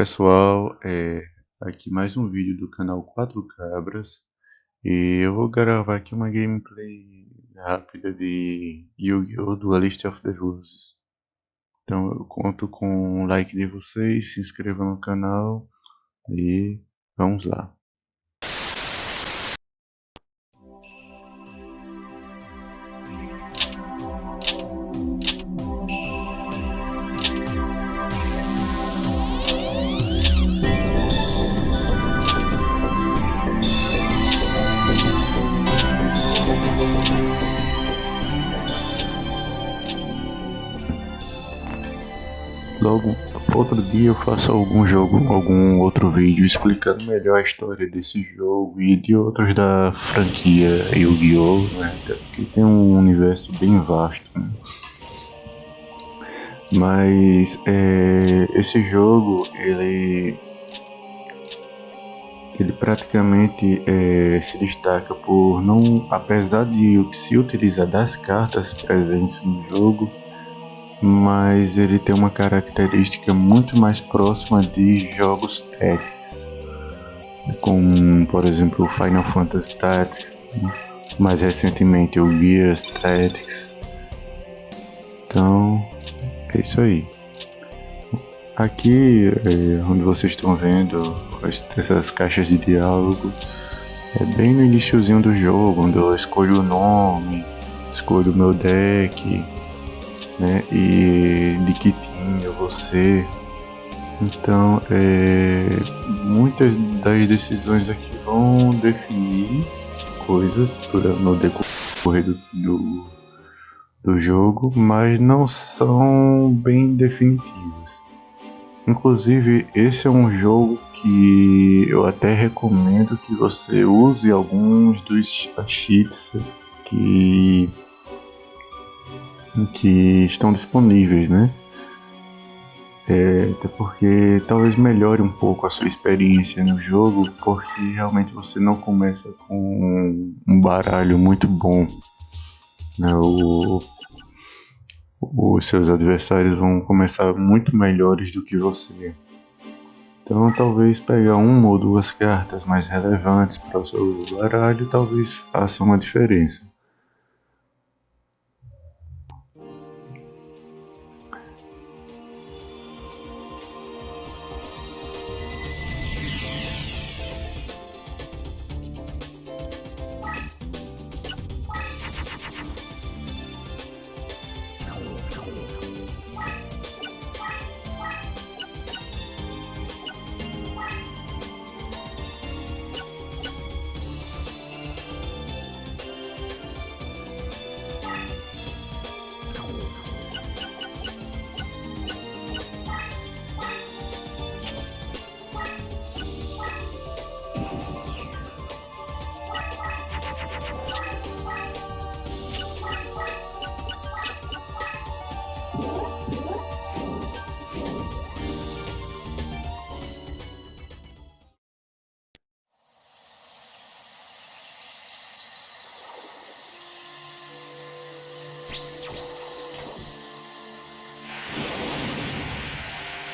pessoal, é, aqui mais um vídeo do canal 4 Cabras. E eu vou gravar aqui uma gameplay rápida de Yu-Gi-Oh! Duelist of the Roses. Então eu conto com o like de vocês, se inscrevam no canal e vamos lá Logo outro dia eu faço algum jogo, algum outro vídeo explicando melhor a história desse jogo e de outros da franquia Yu-Gi-Oh! Né? Porque tem um universo bem vasto. Né? Mas é, esse jogo ele ele praticamente é, se destaca por não, apesar de se utilizar das cartas presentes no jogo, mas ele tem uma característica muito mais próxima de jogos Tactics, como por exemplo o Final Fantasy Tactics, mais recentemente o Gears Tactics. Então é isso aí. Aqui, é, onde vocês estão vendo essas caixas de diálogo, é bem no iníciozinho do jogo, onde eu escolho o nome, escolho o meu deck, né? E de que vou ser. Então, é, muitas das decisões aqui vão definir coisas no decorrer do, do, do jogo, mas não são bem definitivas. Inclusive, esse é um jogo que eu até recomendo que você use alguns dos cheats que que estão disponíveis, né? É, até porque talvez melhore um pouco a sua experiência no jogo, porque realmente você não começa com um baralho muito bom. Né? O, os seus adversários vão começar muito melhores do que você. Então talvez pegar uma ou duas cartas mais relevantes para o seu baralho talvez faça uma diferença.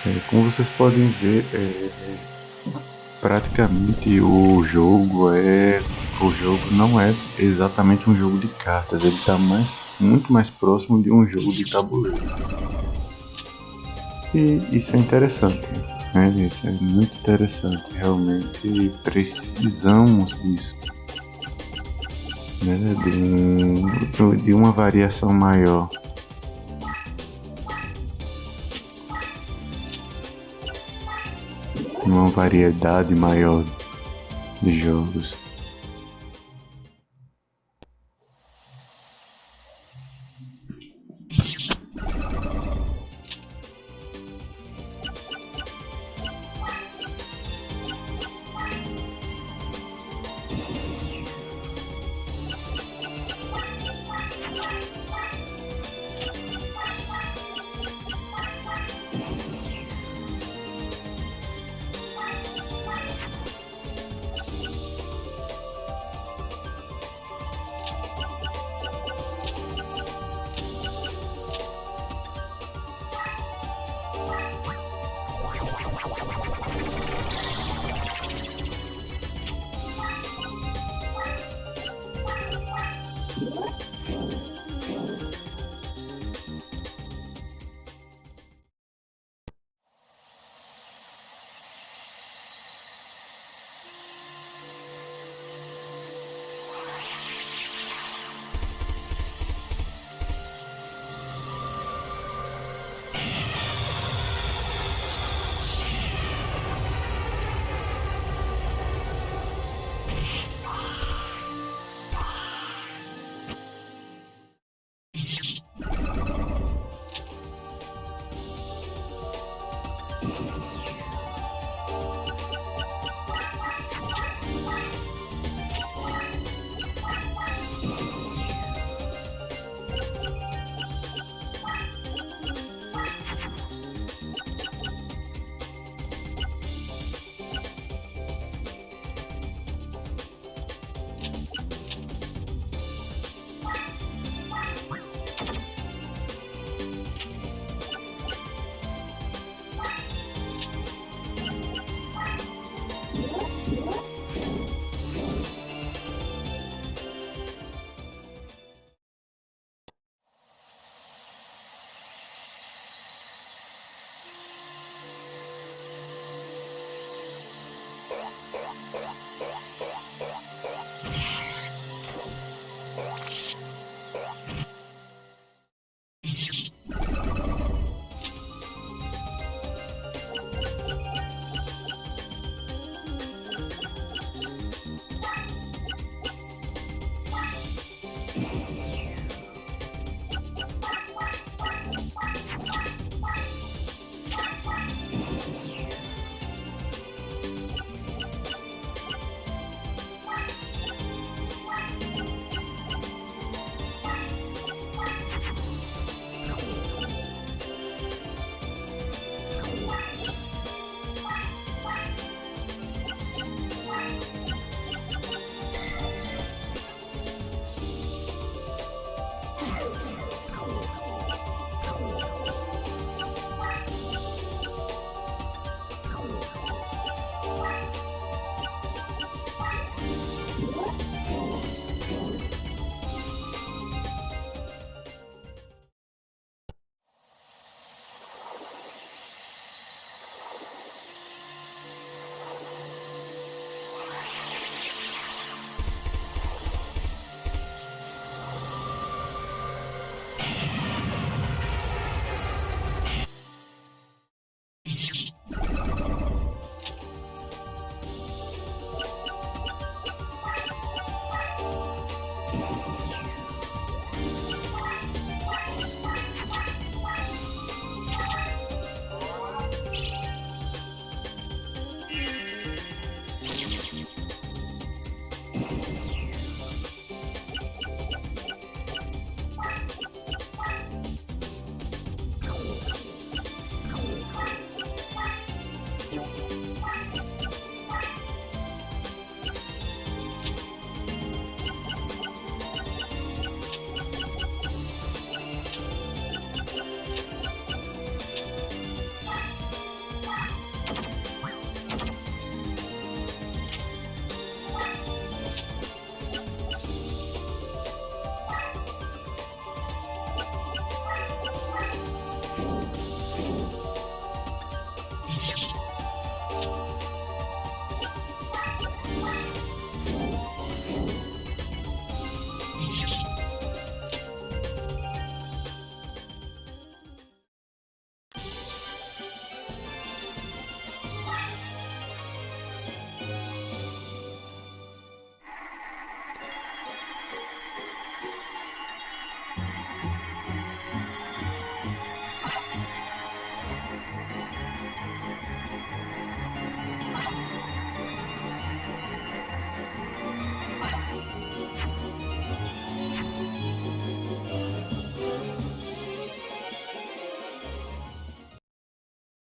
É, como vocês podem ver, é, praticamente o jogo é o jogo não é exatamente um jogo de cartas, ele está mais muito mais próximo de um jogo de tabuleiro. E isso é interessante, né? Isso é muito interessante, realmente precisamos disso. Né? De, de uma variação maior. Uma variedade maior de jogos.